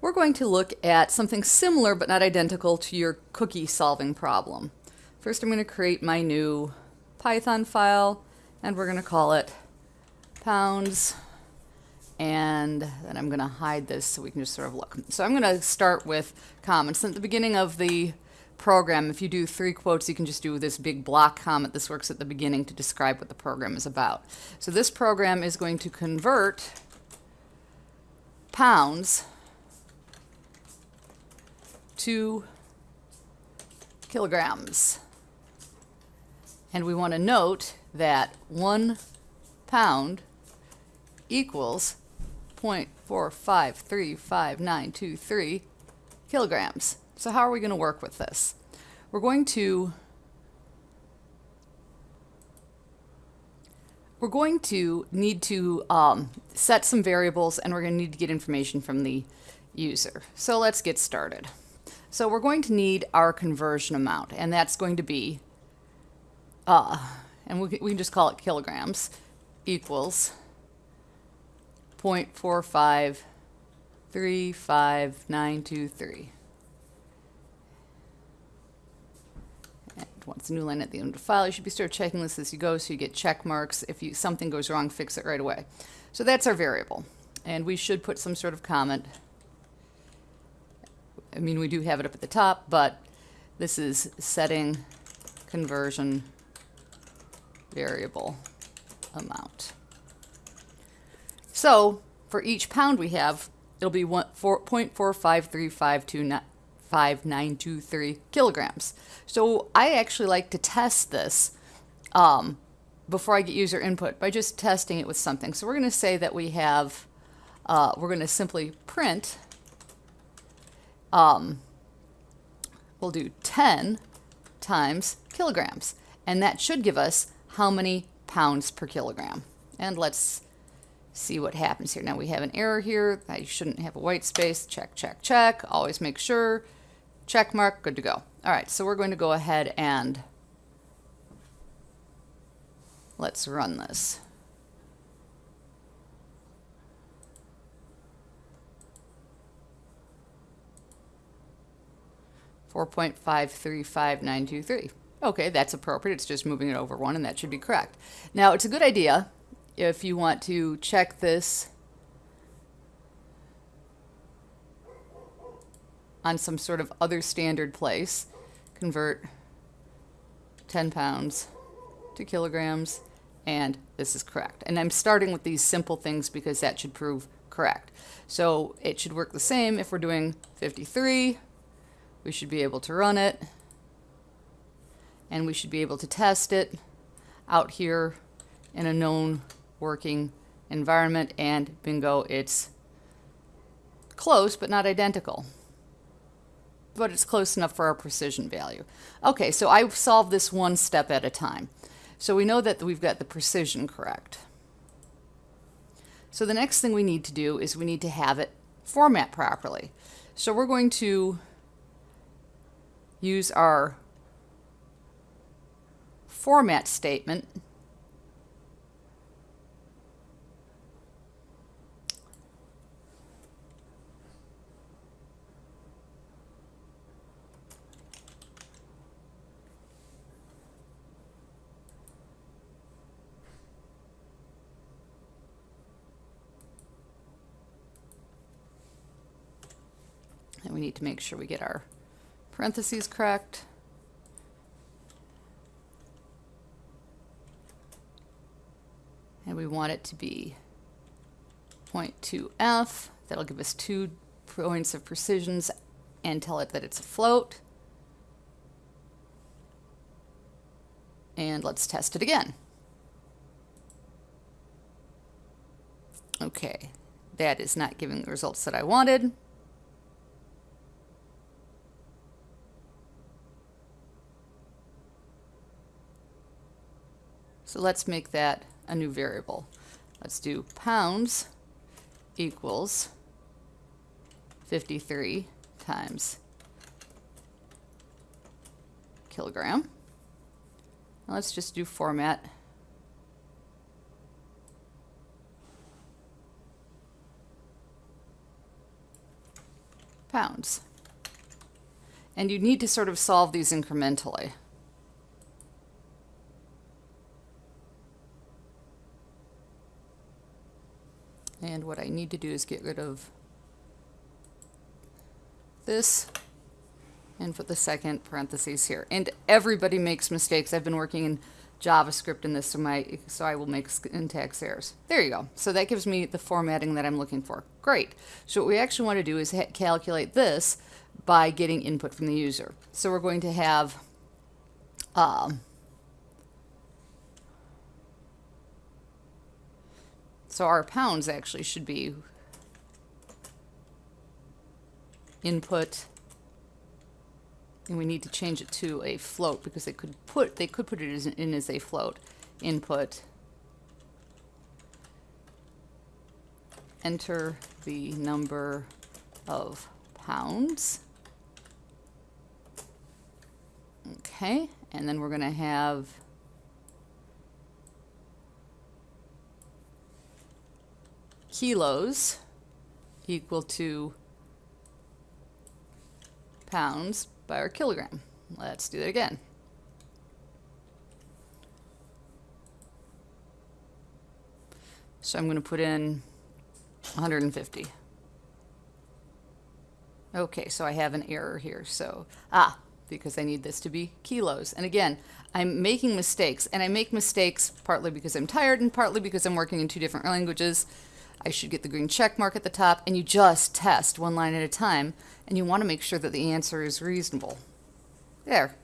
we're going to look at something similar but not identical to your cookie solving problem. First I'm going to create my new Python file and we're going to call it pounds and then I'm going to hide this so we can just sort of look. So I'm going to start with comments. At the beginning of the program, if you do three quotes, you can just do this big block comment. This works at the beginning to describe what the program is about. So this program is going to convert pounds to kilograms. And we want to note that one pound equals 0.4535923 kilograms. So how are we going to work with this? We're going to we're going to need to um, set some variables and we're going to need to get information from the user. So let's get started. So we're going to need our conversion amount and that's going to be, uh, and we, we can just call it kilograms, equals 0.4535923. And once a new line at the end of the file, you should be start checking this as you go so you get check marks. If you, something goes wrong, fix it right away. So that's our variable. And we should put some sort of comment. I mean, we do have it up at the top, but this is setting conversion variable amount. So for each pound we have, it'll be 0.4535923 kilograms. So I actually like to test this um, before I get user input by just testing it with something. So we're going to say that we have, uh, we're going to simply print, um, we'll do 10 times kilograms. And that should give us how many pounds per kilogram. And let's see what happens here. Now we have an error here. I shouldn't have a white space. Check, check, check. Always make sure. Check mark, good to go. All right, so we're going to go ahead and let's run this. Four point five three five nine two three. Okay, that's appropriate. It's just moving it over one, and that should be correct. Now, it's a good idea if you want to check this on some sort of other standard place, convert 10 pounds to kilograms, and this is correct. And I'm starting with these simple things because that should prove correct. So it should work the same if we're doing 53. We should be able to run it, and we should be able to test it out here in a known working environment. And bingo it's close but not identical. But it's close enough for our precision value. Okay so I solved this one step at a time. So we know that we've got the precision correct. So the next thing we need to do is we need to have it format properly. So we're going to use our format statement. And we need to make sure we get our parentheses correct. And we want it to be 0.2f. That'll give us two points of precisions and tell it that it's a float. And let's test it again. Okay, that is not giving the results that I wanted. So let's make that a new variable. Let's do pounds equals 53 times kilogram. Now let's just do format. pounds. And you need to sort of solve these incrementally. And what I need to do is get rid of this and put the second parentheses here. And everybody makes mistakes. I've been working in JavaScript in this, so, my, so I will make syntax errors. There you go. So that gives me the formatting that I'm looking for. Great. So what we actually want to do is calculate this by getting input from the user. So we're going to have um, so our pounds actually should be input. And we need to change it to a float because they could put they could put it as, in as a float input. Enter the number of pounds. Okay and then we're going to have kilos equal to pounds by our kilogram. Let's do that again. So I'm going to put in 150. Okay, so I have an error here. So, ah, because I need this to be kilos. And again, I'm making mistakes, and I make mistakes partly because I'm tired and partly because I'm working in two different languages. I should get the green check mark at the top, and you just test one line at a time, and you want to make sure that the answer is reasonable. There,